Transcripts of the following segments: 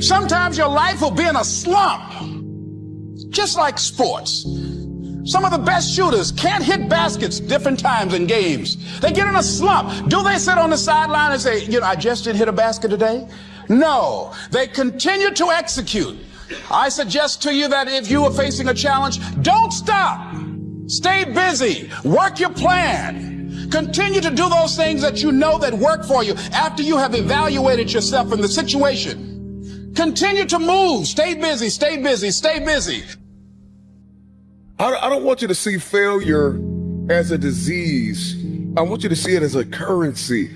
Sometimes your life will be in a slump, just like sports. Some of the best shooters can't hit baskets different times in games. They get in a slump. Do they sit on the sideline and say, you know, I just didn't hit a basket today? No, they continue to execute. I suggest to you that if you are facing a challenge, don't stop. Stay busy. Work your plan. Continue to do those things that you know that work for you after you have evaluated yourself in the situation. Continue to move. Stay busy. Stay busy. Stay busy. I, don't want you to see failure as a disease. I want you to see it as a currency.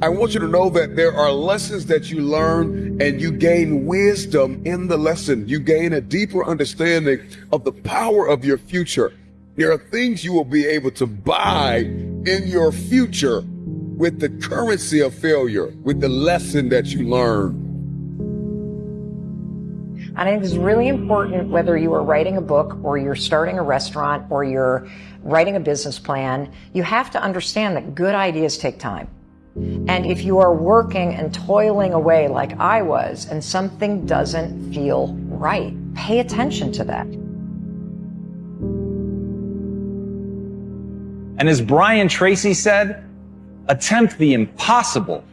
I want you to know that there are lessons that you learn and you gain wisdom in the lesson. You gain a deeper understanding of the power of your future. There are things you will be able to buy in your future with the currency of failure, with the lesson that you learn. And I think it's really important whether you are writing a book or you're starting a restaurant or you're writing a business plan, you have to understand that good ideas take time. And if you are working and toiling away like I was and something doesn't feel right, pay attention to that. And as Brian Tracy said, attempt the impossible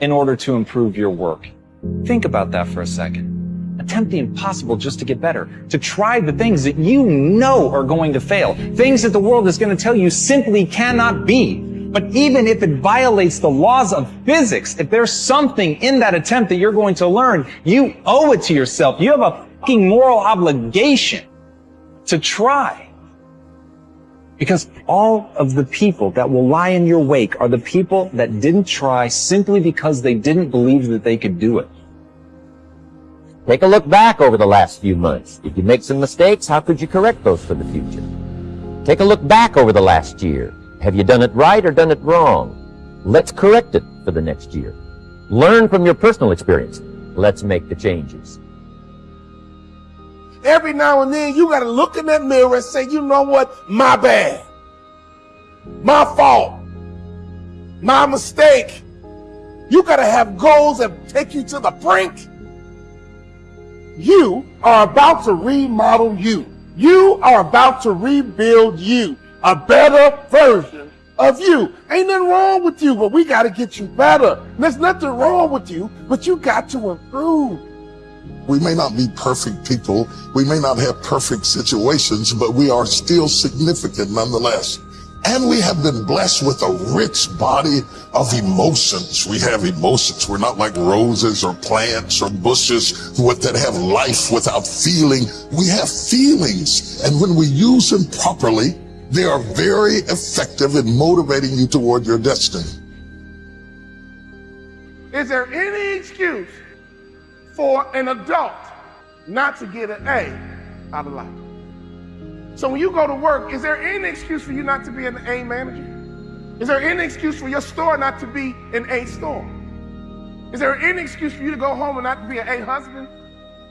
in order to improve your work. Think about that for a second attempt the impossible just to get better, to try the things that you know are going to fail, things that the world is going to tell you simply cannot be. But even if it violates the laws of physics, if there's something in that attempt that you're going to learn, you owe it to yourself. You have a fucking moral obligation to try. Because all of the people that will lie in your wake are the people that didn't try simply because they didn't believe that they could do it. Take a look back over the last few months. If you make some mistakes, how could you correct those for the future? Take a look back over the last year. Have you done it right or done it wrong? Let's correct it for the next year. Learn from your personal experience. Let's make the changes. Every now and then, you got to look in that mirror and say, you know what? My bad. My fault. My mistake. You got to have goals that take you to the brink you are about to remodel you. You are about to rebuild you. A better version of you. Ain't nothing wrong with you, but we got to get you better. There's nothing wrong with you, but you got to improve. We may not be perfect people. We may not have perfect situations, but we are still significant nonetheless. And we have been blessed with a rich body of emotions. We have emotions. We're not like roses or plants or bushes that have life without feeling. We have feelings. And when we use them properly, they are very effective in motivating you toward your destiny. Is there any excuse for an adult not to get an A out of life? So when you go to work, is there any excuse for you not to be an A manager? Is there any excuse for your store not to be an A store? Is there any excuse for you to go home and not to be an A husband?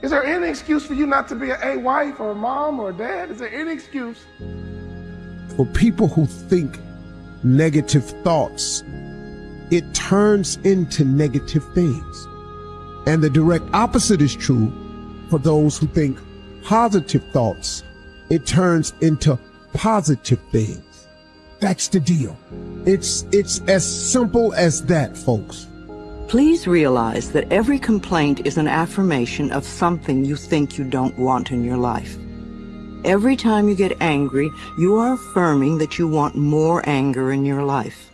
Is there any excuse for you not to be an A wife or a mom or a dad? Is there any excuse? For people who think negative thoughts, it turns into negative things. And the direct opposite is true for those who think positive thoughts it turns into positive things. That's the deal. It's, it's as simple as that, folks. Please realize that every complaint is an affirmation of something you think you don't want in your life. Every time you get angry, you are affirming that you want more anger in your life.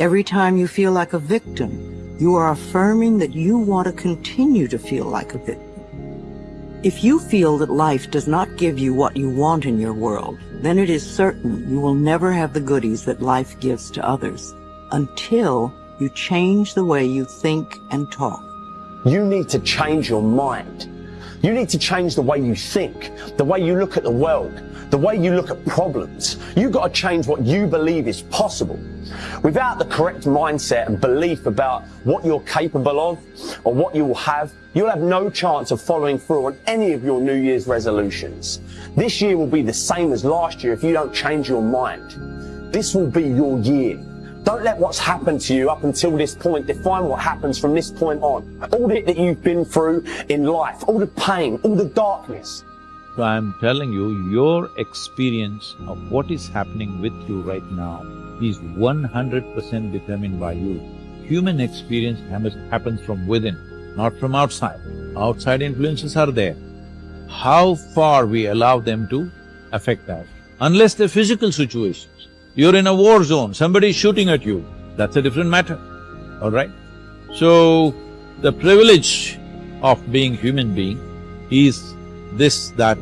Every time you feel like a victim, you are affirming that you want to continue to feel like a victim. If you feel that life does not give you what you want in your world, then it is certain you will never have the goodies that life gives to others until you change the way you think and talk. You need to change your mind. You need to change the way you think, the way you look at the world, the way you look at problems. You've got to change what you believe is possible. Without the correct mindset and belief about what you're capable of or what you will have, you'll have no chance of following through on any of your New Year's resolutions. This year will be the same as last year if you don't change your mind. This will be your year. Don't let what's happened to you up until this point define what happens from this point on. All that you've been through in life, all the pain, all the darkness. So I'm telling you, your experience of what is happening with you right now is one hundred percent determined by you. Human experience happens from within, not from outside. Outside influences are there. How far we allow them to affect us. Unless they're physical situations. You're in a war zone, somebody's shooting at you, that's a different matter, all right? So, the privilege of being human being is this that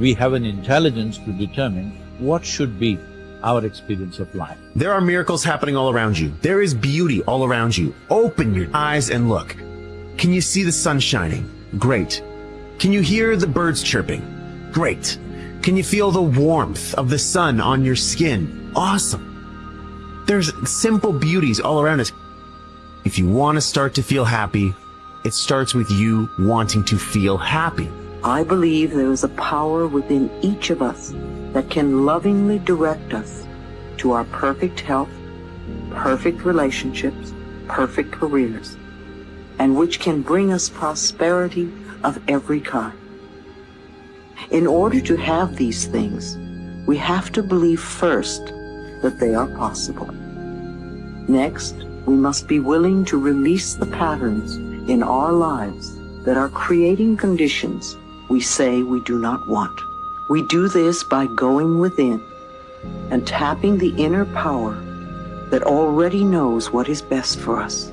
we have an intelligence to determine what should be our experience of life. There are miracles happening all around you. There is beauty all around you. Open your eyes and look. Can you see the sun shining? Great. Can you hear the birds chirping? Great. Can you feel the warmth of the sun on your skin? Awesome. There's simple beauties all around us. If you want to start to feel happy, it starts with you wanting to feel happy. I believe there is a power within each of us that can lovingly direct us to our perfect health, perfect relationships, perfect careers, and which can bring us prosperity of every kind. In order to have these things, we have to believe first that they are possible. Next, we must be willing to release the patterns in our lives that are creating conditions we say we do not want. We do this by going within and tapping the inner power that already knows what is best for us.